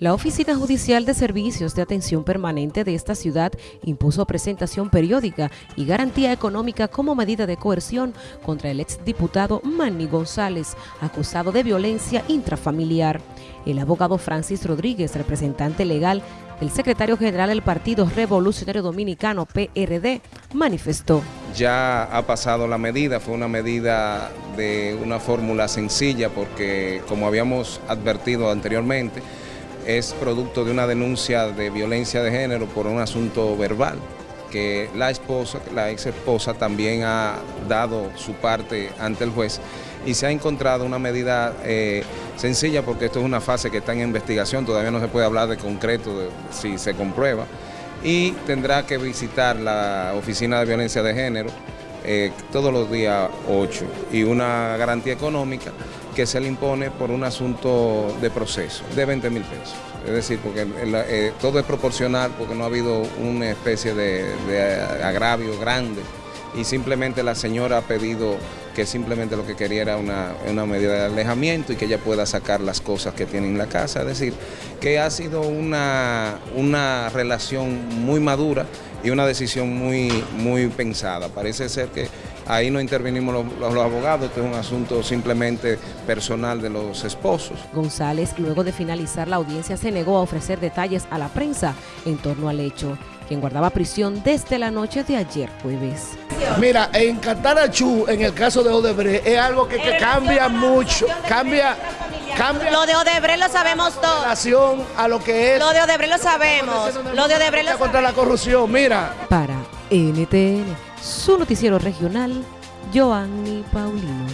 La Oficina Judicial de Servicios de Atención Permanente de esta ciudad impuso presentación periódica y garantía económica como medida de coerción contra el exdiputado Manny González, acusado de violencia intrafamiliar. El abogado Francis Rodríguez, representante legal del secretario general del Partido Revolucionario Dominicano, PRD, manifestó. Ya ha pasado la medida, fue una medida de una fórmula sencilla porque, como habíamos advertido anteriormente, es producto de una denuncia de violencia de género por un asunto verbal que la esposa, la ex esposa también ha dado su parte ante el juez y se ha encontrado una medida eh, sencilla porque esto es una fase que está en investigación, todavía no se puede hablar de concreto si se comprueba y tendrá que visitar la oficina de violencia de género eh, todos los días 8 y una garantía económica que se le impone por un asunto de proceso de 20 mil pesos. Es decir, porque eh, todo es proporcional porque no ha habido una especie de, agravio grande y simplemente la señora ha pedido que simplemente lo que quería era una, una, medida de alejamiento y que ella pueda sacar las cosas que tiene en la casa. Es decir, que ha sido una, una relación muy madura y una decisión muy, muy pensada. Parece ser que ahí no intervenimos los, los, abogados, esto es un asunto simplemente personal de los esposos. González, luego de finalizar la audiencia, se negó a ofrecer detalles a la prensa en torno al hecho, quien guardaba prisión desde la noche de ayer jueves. Mira, en Catarachú, en el caso de Odebrecht, es algo que, que cambia mucho, cambia... Cambia lo de Odebrecht lo sabemos todo. relación a lo que es. Lo de Odebrecht lo sabemos. Lo de Odebrecht lo contra la corrupción, mira. Para NTN, su noticiero regional, Joanny Paulino.